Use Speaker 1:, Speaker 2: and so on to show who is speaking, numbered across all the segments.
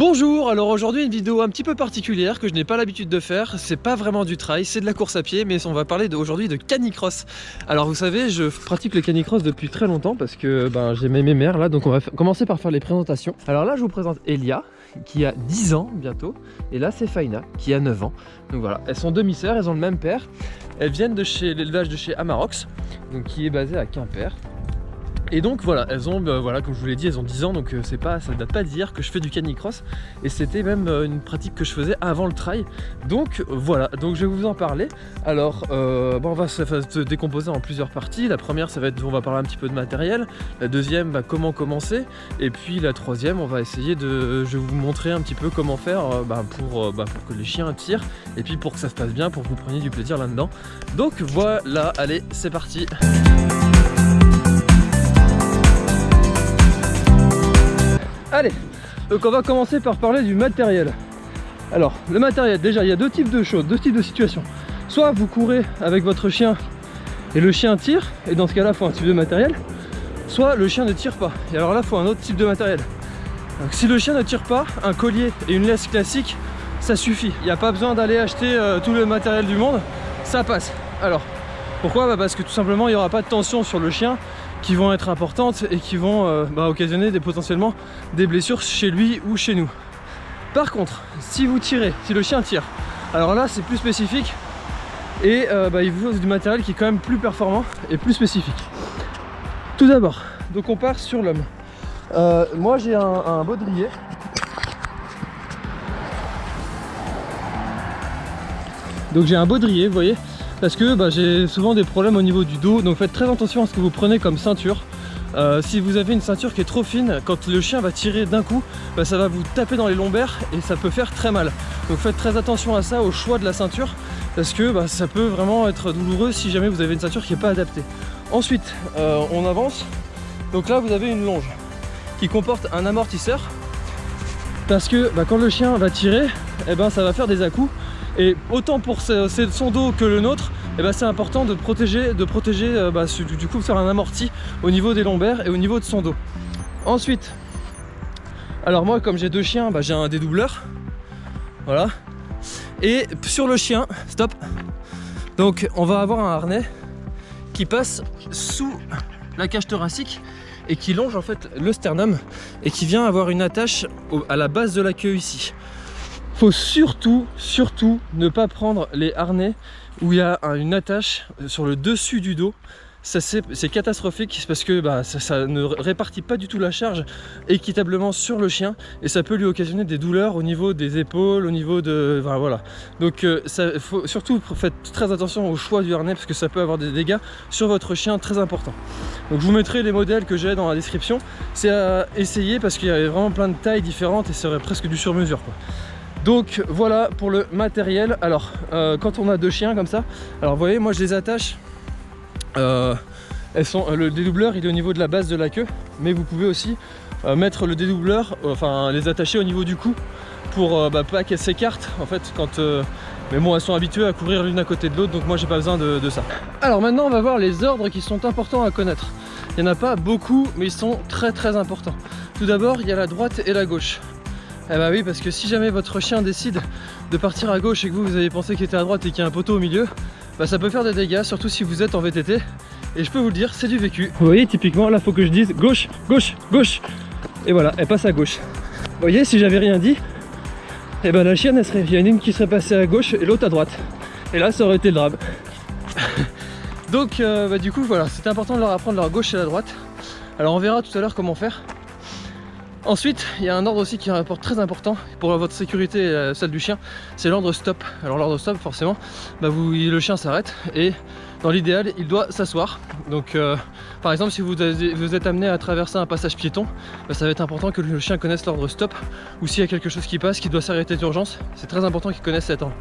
Speaker 1: Bonjour, alors aujourd'hui une vidéo un petit peu particulière que je n'ai pas l'habitude de faire, c'est pas vraiment du trail, c'est de la course à pied mais on va parler aujourd'hui de canicross. Alors vous savez, je pratique le canicross depuis très longtemps parce que ben, j'ai mes mères là donc on va commencer par faire les présentations. Alors là je vous présente Elia qui a 10 ans bientôt et là c'est Faina qui a 9 ans. Donc voilà, elles sont demi-sœurs, elles ont le même père. Elles viennent de chez l'élevage de chez Amarox, donc qui est basé à Quimper. Et donc voilà, elles ont, bah, voilà, comme je vous l'ai dit, elles ont 10 ans, donc euh, c'est pas, ça date pas d'hier que je fais du canicross. Et c'était même euh, une pratique que je faisais avant le trail. Donc voilà, donc je vais vous en parler. Alors, euh, on va se, décomposer en plusieurs parties. La première, ça va être, on va parler un petit peu de matériel. La deuxième, bah, comment commencer. Et puis la troisième, on va essayer de, je vais vous montrer un petit peu comment faire bah, pour, pour que les chiens tirent. Et puis pour que ça se passe bien, pour que vous preniez du plaisir là-dedans. Donc voilà, allez, c'est parti. Allez, donc on va commencer par parler du matériel. Alors, le matériel, déjà, il y a deux types de choses, deux types de situations. Soit vous courez avec votre chien et le chien tire, et dans ce cas-là, il faut un type de matériel. Soit le chien ne tire pas, et alors là, il faut un autre type de matériel. Donc, si le chien ne tire pas, un collier et une laisse classique, ça suffit. Il n'y a pas besoin d'aller acheter euh, tout le matériel du monde, ça passe. Alors, pourquoi? Bah Parce que tout simplement, il n'y aura pas de tension sur le chien, qui vont être importantes et qui vont euh, bah, occasionner potentiellement des blessures chez lui ou chez nous. Par contre, si vous tirez, si le chien tire, alors là c'est plus spécifique et euh, bah, il vous faut du matériel qui est quand même plus performant et plus spécifique. Tout d'abord, donc on part sur l'homme. Euh, moi j'ai un, un baudrier Donc j'ai un baudrier, vous voyez, parce que bah, j'ai souvent des problèmes au niveau du dos donc faites très attention à ce que vous prenez comme ceinture euh, si vous avez une ceinture qui est trop fine, quand le chien va tirer d'un coup, bah, ça va vous taper dans les lombaires et ça peut faire très mal. Donc faites très attention à ça, au choix de la ceinture, parce que bah, ça peut vraiment être douloureux si jamais vous avez une ceinture qui n'est pas adaptée. Ensuite, euh, on avance. Donc là, vous avez une longe qui comporte un amortisseur, parce que quand le chien va tirer, eh ben, ça va faire des à-coups et autant pour son dos que le nôtre, eh ben c'est important de protéger, de protéger euh, bah, du coup faire un amorti au niveau des lombaires et au niveau de son dos. Ensuite, alors moi comme j'ai deux chiens, bah, j'ai un dédoubleur. Voilà. Et sur le chien, stop. Donc on va avoir un harnais qui passe sous la cage thoracique et qui longe en fait le sternum et qui vient avoir une attache à la base de la queue ici faut surtout, surtout ne pas prendre les harnais où il y a une attache sur le dessus du dos c'est catastrophique parce que bah, ça, ne répartit pas du tout la charge équitablement sur le chien et ça peut lui occasionner des douleurs au niveau des épaules, au niveau de... voilà. Donc euh, ça, faut, surtout faites très attention au choix du harnais parce que ça peut avoir des dégâts sur votre chien très importants. Donc je vous mettrai les modèles que j'ai dans la description. C'est à essayer parce qu'il y a vraiment plein de tailles différentes et c'est presque du sur-mesure. Donc voilà pour le matériel. Alors euh, quand on a deux chiens comme ça, alors vous voyez moi je les attache. Euh, elles sont, le dédoubleur il est au niveau de la base de la queue, mais vous pouvez aussi euh, mettre le dédoubleur, enfin les attacher au niveau du cou pour bah, pas qu'elles s'écartent en fait quand mais bon elles sont habituées à courir l'une à côté de l'autre donc moi j'ai pas besoin de, de, ça alors maintenant on va voir les ordres qui sont importants à connaître il n'y en a pas beaucoup mais ils sont très très importants tout d'abord il y a la droite et la gauche eh bah oui, parce que si jamais votre chien décide de partir à gauche et que vous, vous avez pensé qu'il était à droite et qu'il y a un poteau au milieu, bah ça peut faire des dégâts, surtout si vous êtes en VTT. Et je peux vous le dire, c'est du vécu. Vous voyez, typiquement, là, faut que je dise gauche, gauche, gauche. Et voilà, elle passe à gauche. Vous voyez, si j'avais rien dit, et eh ben la chienne, elle serait, il y en a une qui serait passée à gauche et l'autre à droite. Et là, ça aurait été le drame. Donc, euh, bah, du coup, voilà, c'est important de leur apprendre leur gauche et la droite. Alors, on verra tout à l'heure comment faire. Ensuite, il y a un ordre aussi qui est un rapport très important pour votre sécurité et celle du chien, c'est l'ordre stop. Alors l'ordre stop, forcément, bah le chien s'arrête et dans l'idéal, il doit s'asseoir. Donc euh, par exemple, si vous, êtes amené à traverser un passage piéton, bah, ça va être important que le chien connaisse l'ordre stop ou s'il y a quelque chose qui passe, qui doit s'arrêter d'urgence, c'est très important qu'il connaisse cet ordre.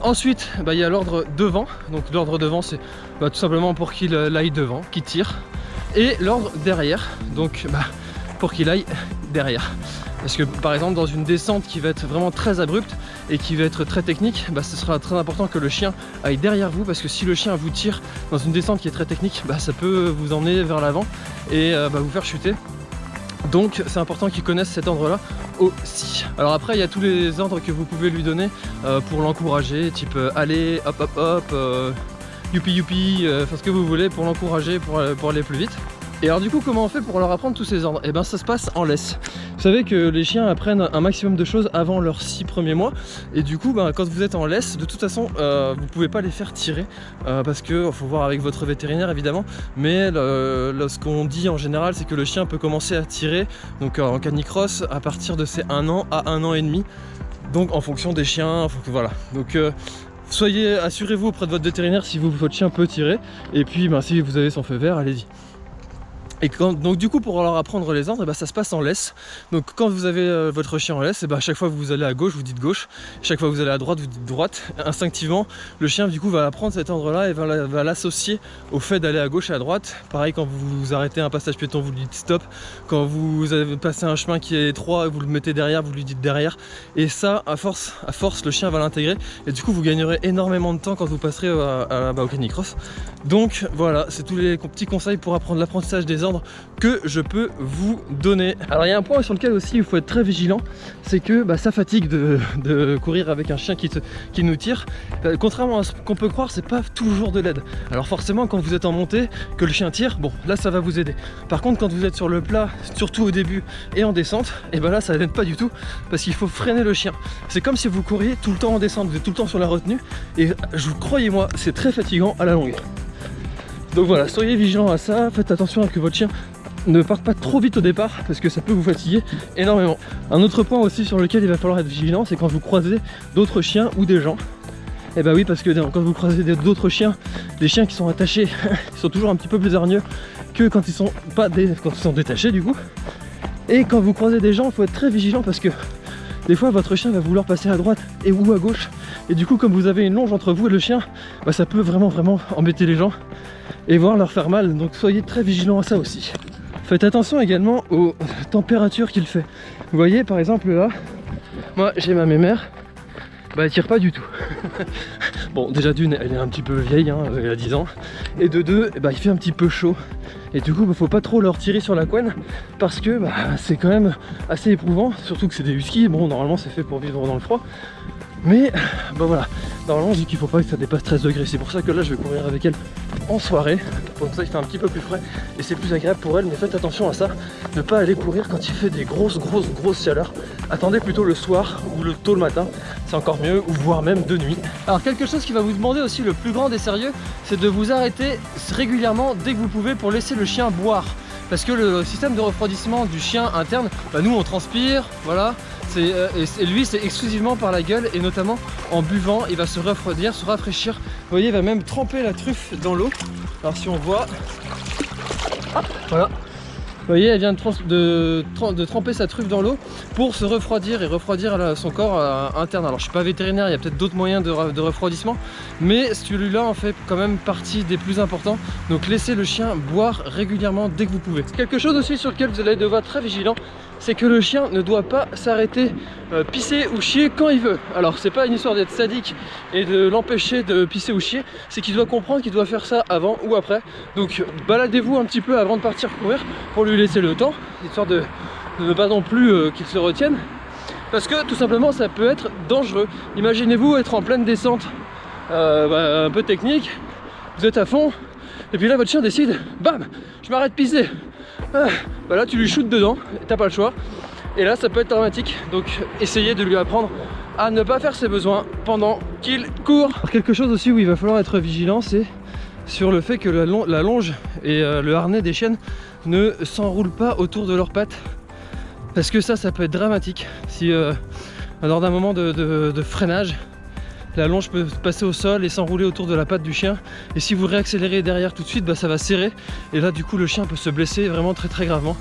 Speaker 1: Ensuite, bah, il y a l'ordre devant. Donc l'ordre devant, c'est tout simplement pour qu'il aille devant, qu'il tire. Et l'ordre derrière. Donc pour qu'il aille derrière. Parce que par exemple dans une descente qui va être vraiment très abrupte et qui va être très technique, bah, ce sera très important que le chien aille derrière vous parce que si le chien vous tire dans une descente qui est très technique, bah, ça peut vous emmener vers l'avant et euh, bah, vous faire chuter. Donc c'est important qu'il connaisse cet ordre-là aussi. Alors après, il y a tous les ordres que vous pouvez lui donner euh, pour l'encourager, type euh, allez, hop hop hop, euh, youpi youpi, enfin ce que vous voulez pour l'encourager, pour, pour aller plus vite. Et alors du coup comment on fait pour leur apprendre tous ces ordres? Et eh ben ça se passe en laisse. Vous savez que les chiens apprennent un maximum de choses avant leurs 6 premiers mois. Et du coup ben, quand vous êtes en laisse de toute façon euh, vous pouvez pas les faire tirer. Euh, parce que faut voir avec votre vétérinaire évidemment. Mais ce qu'on dit en général c'est que le chien peut commencer à tirer donc en canicross à partir de ses 1 an à 1 an et demi. Donc en fonction des chiens, voilà. Donc euh, soyez assurez-vous auprès de votre vétérinaire si votre chien peut tirer. Et puis ben, si vous avez son feu vert allez-y et donc du coup pour leur apprendre les ordres, eh ben, ça se passe en laisse. Donc quand vous avez euh, votre chien en laisse, eh ben, à chaque fois que vous allez à gauche, vous dites gauche. Chaque fois que vous allez à droite, vous dites droite. Instinctivement, le chien du coup va apprendre cet ordre-là et va l'associer au fait d'aller à gauche et à droite. Pareil quand vous arrêtez un passage piéton, vous lui dites stop. Quand vous avez passé un chemin qui est étroit, vous le mettez derrière, vous lui dites derrière. Et ça, à force, à le chien va l'intégrer. Et du coup, vous gagnerez énormément de temps quand vous passerez à, à, bah, au canicross. Donc voilà, c'est tous les petits conseils pour apprendre l'apprentissage des ordres que je peux vous donner. Alors il y a un point sur lequel aussi il faut être très vigilant, c'est que bah, ça fatigue de, courir avec un chien qui, nous tire. Euh, contrairement à ce qu'on peut croire, c'est pas toujours de l'aide. Alors forcément quand vous êtes en montée, que le chien tire, bon là ça va vous aider. Par contre quand vous êtes sur le plat, surtout au début et en descente, et eh ben là ça n'aide pas du tout parce qu'il faut freiner le chien. C'est comme si vous couriez tout le temps en descente, vous êtes tout le temps sur la retenue et je croyez-moi, c'est très fatigant à la longue. Donc voilà, soyez vigilants à ça, faites attention à que votre chien ne parte pas trop vite au départ parce que ça peut vous fatiguer énormément. Un autre point aussi sur lequel il va falloir être vigilant, c'est quand vous croisez d'autres chiens ou des gens. Et eh bah oui, parce que quand vous croisez d'autres chiens, des chiens qui sont attachés, ils sont toujours un petit peu plus hargneux que quand ils sont pas quand ils sont détachés du coup. Et quand vous croisez des gens, il faut être très vigilant parce que des fois votre chien va vouloir passer à droite et ou à gauche et du coup comme vous avez une longe entre vous et le chien bah, ça peut vraiment vraiment embêter les gens et voir leur faire mal. Donc soyez très vigilants à ça aussi. Faites attention également aux températures qu'il fait. Vous voyez par exemple là moi j'ai ma mémère. Bah elle tire pas du tout. Bon déjà d'une elle est un petit peu vieille hein, elle a 10 ans. Et de deux bah, il fait un petit peu chaud. Et du coup bah, faut pas trop leur tirer sur la couenne parce que bah, c'est quand même assez éprouvant. Surtout que c'est des huskies. Bon normalement c'est fait pour vivre dans le froid mais bah voilà. Normalement je dis qu'il faut pas que ça dépasse 13 degrés. C'est pour ça que là je vais courir avec elle en soirée. Comme ça il fait un petit peu plus frais et c'est plus agréable pour elle. Mais faites attention à ça. Ne pas aller courir quand il fait des grosses grosses grosses chaleurs. Attendez plutôt le soir ou le tôt le matin. C'est encore mieux ou voire même de nuit. Alors quelque chose qui va vous demander aussi le plus grand des sérieux c'est de vous arrêter régulièrement dès que vous pouvez pour laisser le chien boire. Parce que le système de refroidissement du chien interne, bah nous on transpire, voilà, euh, et lui c'est exclusivement par la gueule et notamment en buvant, il va se refroidir, se rafraîchir. Vous voyez, il va même tremper la truffe dans l'eau. Alors si on voit, voilà, vous voyez, elle vient de, de, tremper sa truffe dans l'eau pour se refroidir et refroidir son corps euh, interne. Alors je suis pas vétérinaire, il y a peut-être d'autres moyens de, refroidissement, mais celui-là en fait quand même partie des plus importants. Donc laissez le chien boire régulièrement dès que vous pouvez. Quelque chose aussi sur lequel vous allez devoir être très vigilant, c'est que le chien ne doit pas s'arrêter euh, pisser ou chier quand il veut. Alors c'est pas une histoire d'être sadique et de l'empêcher de pisser ou chier, c'est qu'il doit comprendre qu'il doit faire ça avant ou après. Donc baladez-vous un petit peu avant de partir courir pour lui laisser le temps, histoire de, ne pas non plus euh, qu'il se retienne. Parce que tout simplement ça peut être dangereux. Imaginez-vous être en pleine descente euh, bah, un peu technique, vous êtes à fond, et puis là votre chien décide, bam, je m'arrête pisser. Ah, bah là tu lui shootes dedans, t'as pas le choix. Et là ça peut être dramatique, donc essayez de lui apprendre à ne pas faire ses besoins pendant qu'il court. quelque chose aussi où il va falloir être vigilant, c'est sur le fait que la, longe et euh, le harnais des chiennes ne s'enroulent pas autour de leurs pattes. Parce que ça, ça peut être dramatique. Si euh, lors d'un moment de freinage, la longe peut passer au sol et s'enrouler autour de la patte du chien. Et si vous réaccélérez derrière tout de suite bah, ça va serrer. Et là du coup le chien peut se blesser vraiment très très gravement.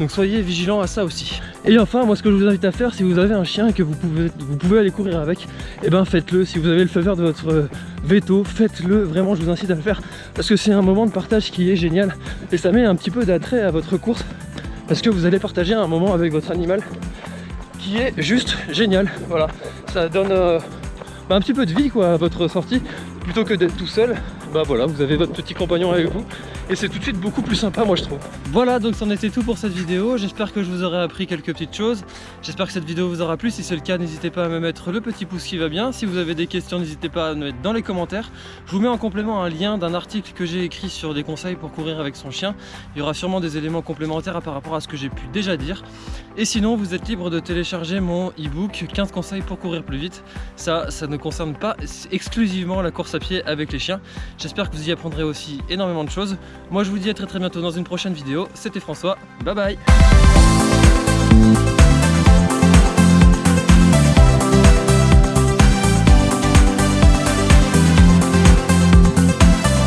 Speaker 1: Donc soyez vigilants à ça aussi. Et enfin moi ce que je vous invite à faire si vous avez un chien et que vous pouvez, aller courir avec eh ben faites-le. Si vous avez le faveur de votre euh, veto faites-le. Vraiment je vous incite à le faire. Parce que c'est un moment de partage qui est génial. Et ça met un petit peu d'attrait à votre course. Parce que vous allez partager un moment avec votre animal qui est juste génial. Voilà. Ça donne euh, bah, un petit peu de vie quoi à votre sortie plutôt que d'être tout seul bah voilà, vous avez votre petit compagnon avec vous. Et c'est tout de suite beaucoup plus sympa moi je trouve. Voilà donc c'en était tout pour cette vidéo, j'espère que je vous aurai appris quelques petites choses, j'espère que cette vidéo vous aura plu, si c'est le cas n'hésitez pas à me mettre le petit pouce qui va bien, si vous avez des questions n'hésitez pas à me mettre dans les commentaires, je vous mets en complément un lien d'un article que j'ai écrit sur des conseils pour courir avec son chien, il y aura sûrement des éléments complémentaires par rapport à ce que j'ai pu déjà dire, et sinon vous êtes libre de télécharger mon e-book 15 conseils pour courir plus vite, ça, ça ne concerne pas exclusivement la course à pied avec les chiens, j'espère que vous y apprendrez aussi énormément de choses, moi je vous dis à très très bientôt dans une prochaine vidéo. C'était François, bye bye